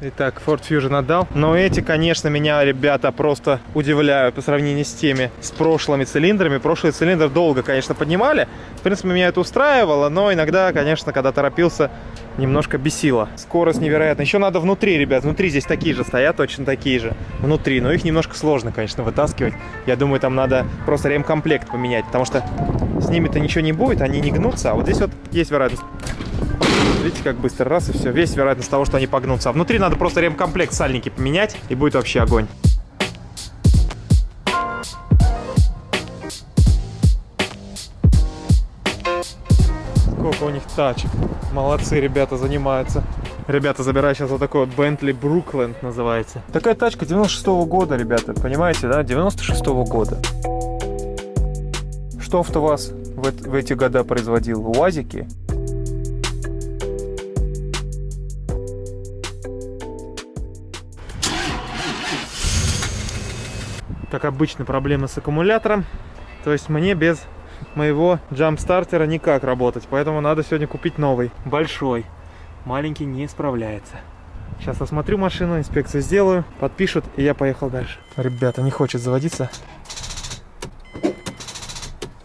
Итак, Ford Fusion отдал. Но эти, конечно, меня, ребята, просто удивляют по сравнению с теми, с прошлыми цилиндрами. Прошлый цилиндр долго, конечно, поднимали. В принципе, меня это устраивало, но иногда, конечно, когда торопился, немножко бесило. Скорость невероятная. Еще надо внутри, ребят. Внутри здесь такие же стоят, точно такие же. Внутри. Но их немножко сложно, конечно, вытаскивать. Я думаю, там надо просто ремкомплект поменять, потому что с ними-то ничего не будет, они не гнутся. А вот здесь вот есть вероятность Видите, как быстро раз и все. Весь вероятность того, что они погнутся. А внутри надо просто ремкомплект сальники поменять, и будет вообще огонь. Сколько у них тачек. Молодцы, ребята, занимаются. Ребята, забираю сейчас вот такой вот Bentley Brookland называется. Такая тачка 96 -го года, ребята, понимаете, да? 96 -го года. Что АвтоВАЗ в, в эти года производил? УАЗики как обычно, проблемы с аккумулятором. То есть мне без моего джамп-стартера никак работать. Поэтому надо сегодня купить новый, большой. Маленький не справляется. Сейчас осмотрю машину, инспекцию сделаю, подпишут, и я поехал дальше. Ребята, не хочет заводиться.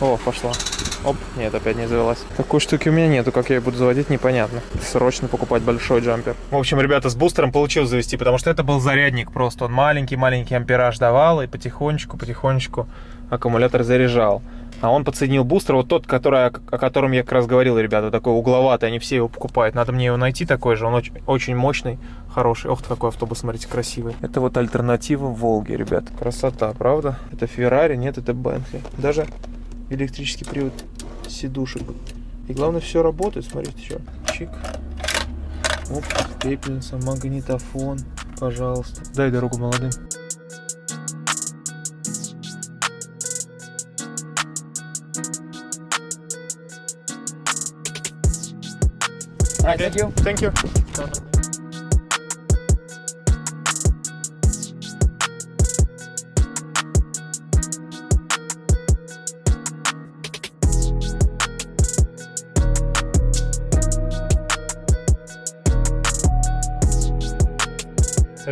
О, пошла. Оп, нет, опять не завелась. Такой штуки у меня нету, как я ее буду заводить, непонятно. Срочно покупать большой джампер. В общем, ребята, с бустером получилось завести, потому что это был зарядник просто. Он маленький-маленький ампераж давал, и потихонечку-потихонечку аккумулятор заряжал. А он подсоединил бустер, вот тот, который, о котором я как раз говорил, ребята, такой угловатый, они все его покупают. Надо мне его найти такой же, он очень, очень мощный, хороший. Ох, какой автобус, смотрите, красивый. Это вот альтернатива Волге, ребят. Красота, правда? Это Феррари, нет, это Бентли. Даже электрический привод сидушек. И главное, все работает. Смотрите, что. Чик. Оп, пепельница, магнитофон. Пожалуйста. Дай дорогу молодым. Okay. Thank you. Thank you.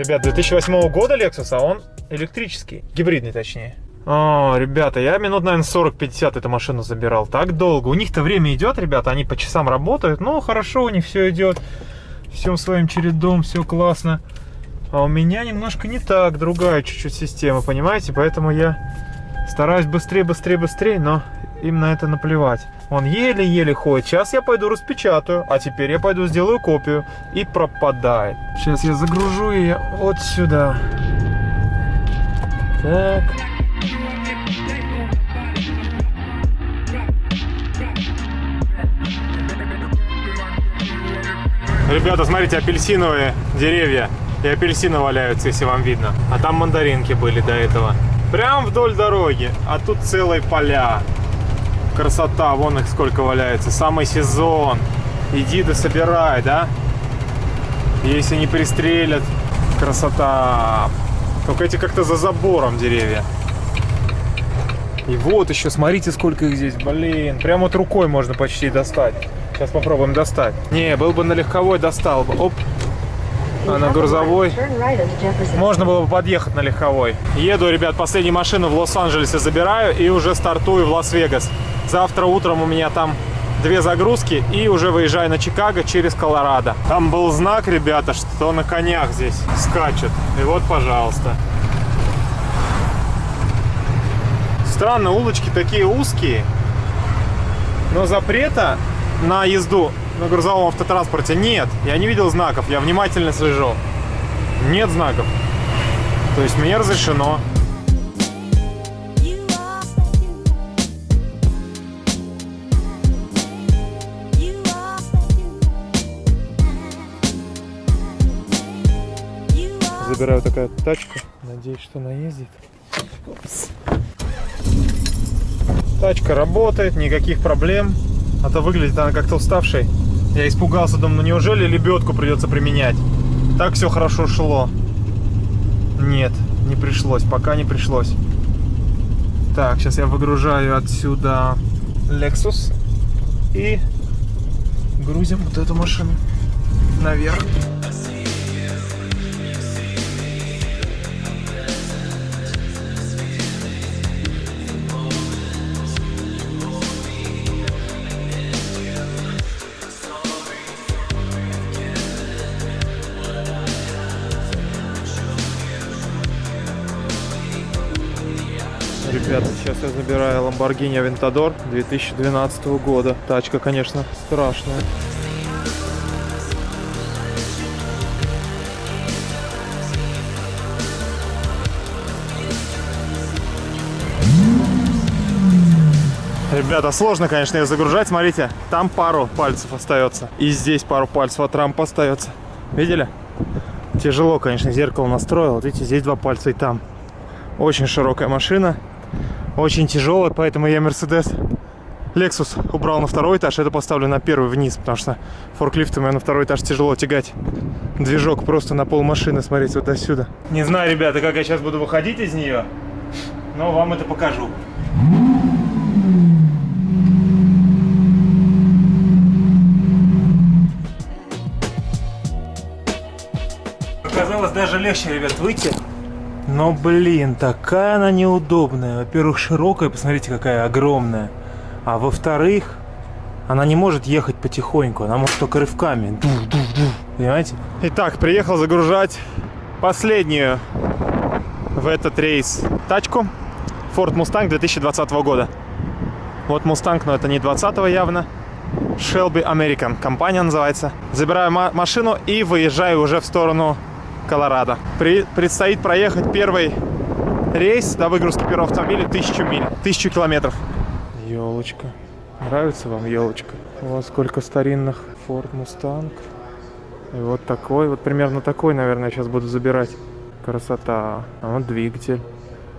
Ребят, 2008 года Lexus, а он электрический, гибридный точнее. О, ребята, я минут, наверное, 40-50 эту машину забирал. Так долго. У них-то время идет, ребята, они по часам работают. Ну, хорошо, у них все идет. Все своим чередом, все классно. А у меня немножко не так, другая чуть-чуть система, понимаете? Поэтому я стараюсь быстрее, быстрее, быстрее, но им на это наплевать. Он еле-еле ходит. Сейчас я пойду распечатаю, а теперь я пойду сделаю копию. И пропадает. Сейчас я загружу ее вот сюда. Так. Ребята, смотрите, апельсиновые деревья и апельсины валяются, если вам видно. А там мандаринки были до этого. Прям вдоль дороги, а тут целые поля. Красота, вон их сколько валяется. Самый сезон. Иди да собирай, да? Если не пристрелят, красота. Только эти как-то за забором деревья. И вот еще, смотрите, сколько их здесь. Блин, прямо вот рукой можно почти достать. Сейчас попробуем достать. Не, был бы на легковой, достал бы. Оп. А на грузовой можно было бы подъехать на легковой. Еду, ребят, последнюю машину в Лос-Анджелесе забираю и уже стартую в Лас-Вегас. Завтра утром у меня там две загрузки и уже выезжаю на Чикаго через Колорадо. Там был знак, ребята, что на конях здесь скачет. И вот, пожалуйста. Странно, улочки такие узкие, но запрета на езду на грузовом автотранспорте нет. Я не видел знаков, я внимательно слежу. Нет знаков. То есть мне разрешено. Забираю такая тачка. Надеюсь, что она ездит. Тачка работает, никаких проблем. А то выглядит она как-то уставшей. Я испугался, думаю, ну неужели лебедку придется применять? Так все хорошо шло. Нет, не пришлось, пока не пришлось. Так, сейчас я выгружаю отсюда Lexus и грузим вот эту машину наверх. Ребята. Сейчас я забираю Lamborghini Aventador 2012 года. Тачка, конечно, страшная. Ребята, сложно, конечно, ее загружать. Смотрите, там пару пальцев остается. И здесь пару пальцев от рампы остается. Видели? Тяжело, конечно, зеркало настроил. Вот видите, здесь два пальца и там. Очень широкая машина. Очень тяжелая, поэтому я Mercedes Lexus убрал на второй этаж. Это поставлю на первый вниз, потому что форклифтом на второй этаж тяжело тягать. Движок просто на пол машины, смотрите, вот отсюда. Не знаю, ребята, как я сейчас буду выходить из нее, но вам это покажу. Оказалось даже легче, ребят, выйти. Но, блин, такая она неудобная. Во-первых, широкая, посмотрите, какая огромная. А во-вторых, она не может ехать потихоньку, она может только рывками. Понимаете? Итак, приехал загружать последнюю в этот рейс тачку. Ford Mustang 2020 года. Вот Mustang, но это не 20 явно. Shelby American компания называется. Забираю машину и выезжаю уже в сторону Колорадо. При, предстоит проехать первый рейс до выгрузки первого автомобиля тысячу миль, тысячу километров. Елочка. Нравится вам елочка? Вас сколько старинных Ford Mustang. И вот такой, вот примерно такой, наверное, сейчас буду забирать. Красота. А вот двигатель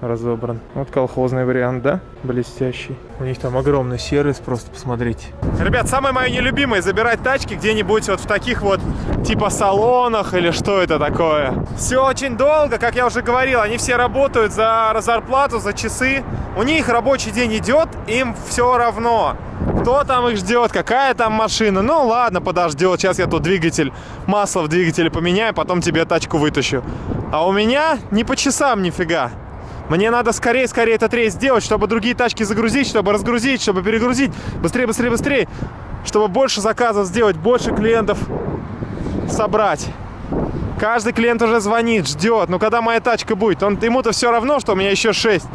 разобран. Вот колхозный вариант, да? Блестящий. У них там огромный сервис, просто посмотрите. Ребят, самое мое нелюбимое забирать тачки где-нибудь вот в таких вот типа салонах или что это такое. Все очень долго, как я уже говорил, они все работают за зарплату, за часы. У них рабочий день идет, им все равно. Кто там их ждет, какая там машина. Ну ладно, подождет. Сейчас я тут двигатель, масло в двигателе поменяю, потом тебе тачку вытащу. А у меня не по часам нифига. Мне надо скорее-скорее этот рейс сделать, чтобы другие тачки загрузить, чтобы разгрузить, чтобы перегрузить. Быстрее, быстрее, быстрее. Чтобы больше заказов сделать, больше клиентов собрать. Каждый клиент уже звонит, ждет. Ну, когда моя тачка будет? Он, ему-то все равно, что у меня еще 6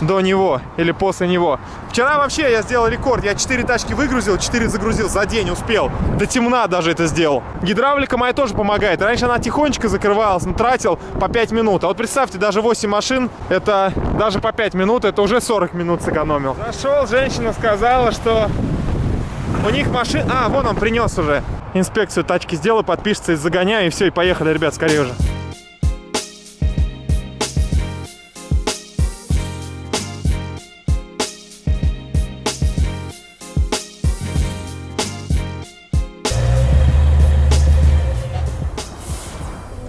до него или после него. Вчера вообще я сделал рекорд. Я 4 тачки выгрузил, 4 загрузил за день, успел. До темна даже это сделал. Гидравлика моя тоже помогает. Раньше она тихонечко закрывалась, но тратил по 5 минут. А вот представьте, даже 8 машин, это даже по 5 минут, это уже 40 минут сэкономил. Зашел, женщина сказала, что у них машин... А, вон он принес уже. Инспекцию тачки сделаю, подпишется и загоняю, и все, и поехали, ребят, скорее уже.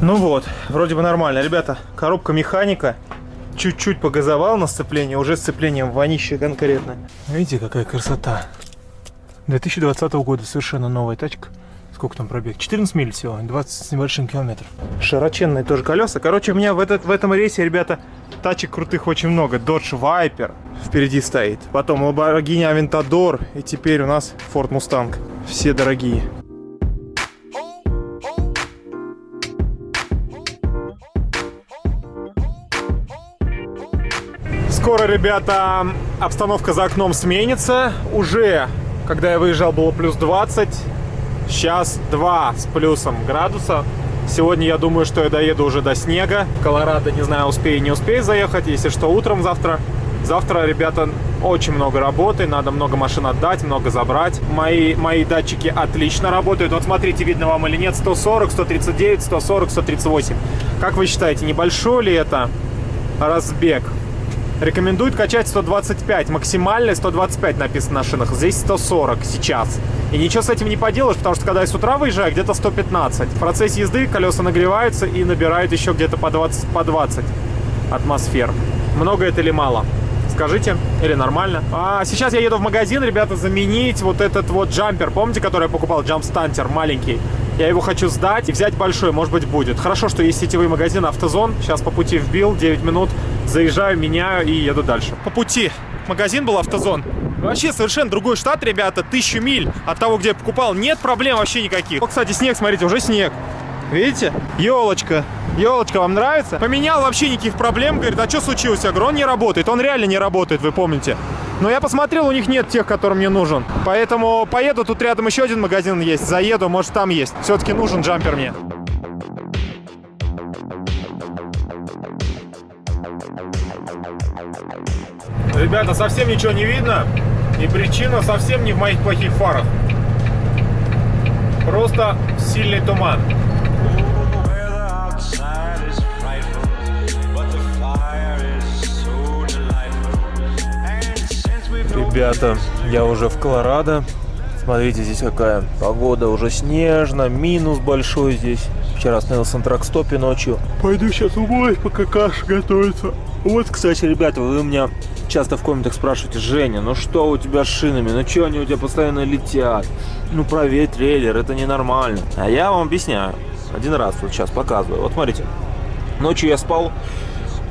Ну вот, вроде бы нормально. Ребята, коробка механика. Чуть-чуть погазовал на сцепление, уже сцеплением вонище конкретно. Видите, какая красота. 2020 года, совершенно новая тачка. Сколько там пробег? 14 миль всего, 20 с небольшим километров. Широченные тоже колеса. Короче, у меня в, этот, в этом рейсе, ребята, тачек крутых очень много. Dodge Viper впереди стоит. Потом Lamborghini Aventador. И теперь у нас Ford Mustang. Все дорогие. Скоро, ребята, обстановка за окном сменится. Уже, когда я выезжал, было плюс 20. Сейчас 2 с плюсом градуса. Сегодня я думаю, что я доеду уже до снега. Колорадо, не знаю, успею, не успею заехать. Если что, утром завтра. Завтра, ребята, очень много работы. Надо много машин отдать, много забрать. Мои, мои датчики отлично работают. Вот смотрите, видно вам или нет. 140, 139, 140, 138. Как вы считаете, небольшой ли это разбег? Рекомендуют качать 125, максимальный 125 написано на шинах. Здесь 140 сейчас. И ничего с этим не поделаешь, потому что когда я с утра выезжаю, где-то 115. В процессе езды колеса нагреваются и набирают еще где-то по 20, по 20 атмосфер. Много это или мало? Скажите, или нормально? А сейчас я еду в магазин, ребята, заменить вот этот вот джампер. Помните, который я покупал? Джампстантер маленький. Я его хочу сдать и взять большой, может быть, будет. Хорошо, что есть сетевые магазины Автозон. Сейчас по пути вбил, 9 минут. Заезжаю, меняю и еду дальше. По пути магазин был Автозон. Вообще совершенно другой штат, ребята. Тысячу миль от того, где я покупал. Нет проблем вообще никаких. Вот, кстати, снег, смотрите, уже снег. Видите? Елочка. Елочка, вам нравится? Поменял вообще никаких проблем. Говорит, а что случилось? Я говорю, он не работает. Он реально не работает, вы помните. Но я посмотрел, у них нет тех, который мне нужен. Поэтому поеду, тут рядом еще один магазин есть. Заеду, может там есть. Все-таки нужен джампер мне. Ребята, совсем ничего не видно. И причина совсем не в моих плохих фарах. Просто сильный туман. Ребята, я уже в Колорадо. Смотрите, здесь какая погода. Уже снежно, минус большой здесь. Вчера остановился на тракстопе ночью. Пойду сейчас умоюсь, пока каша готовится. Вот, кстати, ребята, вы у меня часто в комментах спрашиваете, Женя, ну что у тебя с шинами? Ну что они у тебя постоянно летят? Ну проверь трейлер, это ненормально. А я вам объясняю. Один раз вот сейчас показываю. Вот смотрите. Ночью я спал,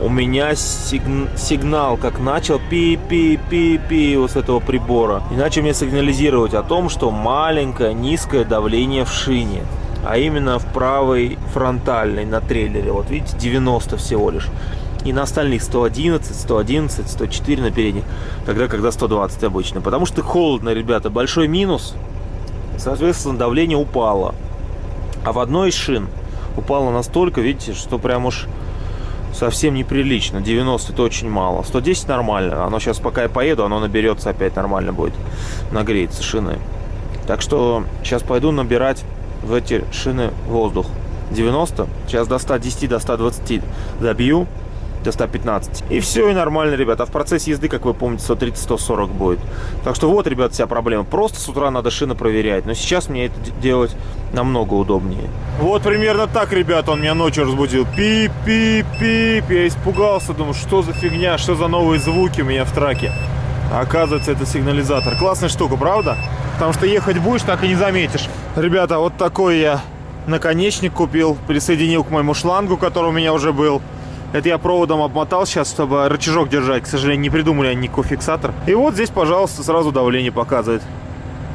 у меня сигн... сигнал как начал пи-пи-пи-пи вот с этого прибора. И начал мне сигнализировать о том, что маленькое низкое давление в шине. А именно в правой фронтальной на трейлере. Вот видите, 90 всего лишь. И на остальных 111, 111, 104 на передних. Тогда, когда 120 обычно. Потому что холодно, ребята. Большой минус. Соответственно, давление упало. А в одной из шин упало настолько, видите, что прям уж совсем неприлично. 90 это очень мало. 110 нормально. Оно сейчас, пока я поеду, оно наберется опять нормально будет. Нагреется шины. Так что сейчас пойду набирать в эти шины воздух. 90. Сейчас до 110, до 120 забью до 115. И все, и нормально, ребята. А в процессе езды, как вы помните, 130-140 будет. Так что вот, ребята, вся проблема. Просто с утра надо шины проверять. Но сейчас мне это делать намного удобнее. Вот примерно так, ребята, он меня ночью разбудил. Пип-пип-пип. Я испугался, думаю, что за фигня, что за новые звуки у меня в траке. Оказывается, это сигнализатор. Классная штука, правда? Потому что ехать будешь, так и не заметишь. Ребята, вот такой я наконечник купил. Присоединил к моему шлангу, который у меня уже был. Это я проводом обмотал сейчас, чтобы рычажок держать. К сожалению, не придумали они никакой фиксатор. И вот здесь, пожалуйста, сразу давление показывает.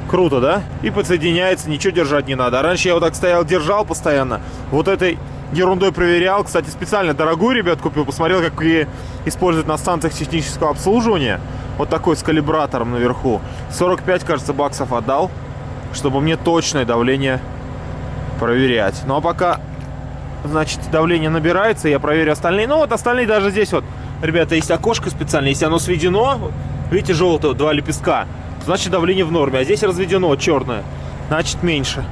Круто, да? И подсоединяется, ничего держать не надо. А раньше я вот так стоял, держал постоянно. Вот этой ерундой проверял. Кстати, специально дорогую, ребят, купил. Посмотрел, как ее используют на станциях технического обслуживания. Вот такой с калибратором наверху. 45, кажется, баксов отдал, чтобы мне точное давление проверять. Ну а пока значит, давление набирается, я проверю остальные. Ну, вот остальные даже здесь вот, ребята, есть окошко специальное, если оно сведено, видите, желтое, два лепестка, значит, давление в норме, а здесь разведено, черное, значит, меньше.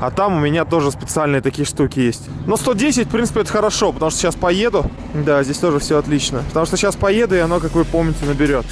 А там у меня тоже специальные такие штуки есть. Но 110, в принципе, это хорошо, потому что сейчас поеду. Да, здесь тоже все отлично. Потому что сейчас поеду, и оно, как вы помните, наберет.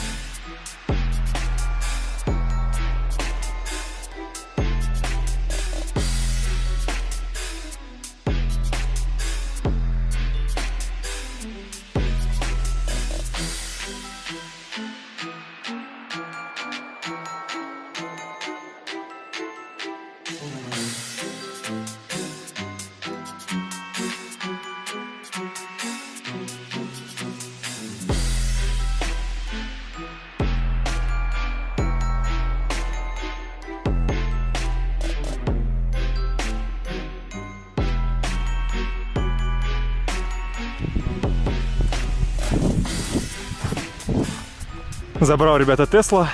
Забрал, ребята, Тесла.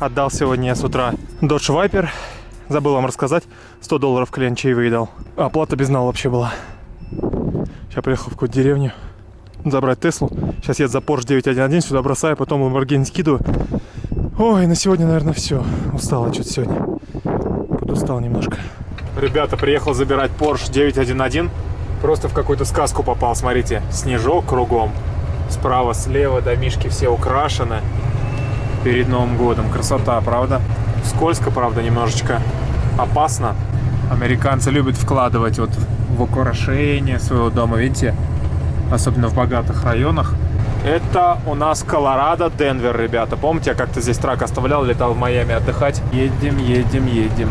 Отдал сегодня с утра Dodge Viper. Забыл вам рассказать. 100 долларов клиент чаевые дал. Оплата без нал вообще была. Сейчас приехал в какую-то деревню забрать Теслу. Сейчас я за Porsche 911 сюда бросаю, потом Lamborghini скидываю. Ой, на сегодня, наверное, все. Устал что-то сегодня. Подустал немножко. Ребята, приехал забирать Porsche 911. Просто в какую-то сказку попал, смотрите. Снежок кругом. Справа, слева домишки все украшены перед Новым годом. Красота, правда? Скользко, правда, немножечко опасно. Американцы любят вкладывать вот в украшение своего дома, видите? Особенно в богатых районах. Это у нас Колорадо, Денвер, ребята. Помните, я как-то здесь трак оставлял, летал в Майами отдыхать? Едем, едем, едем.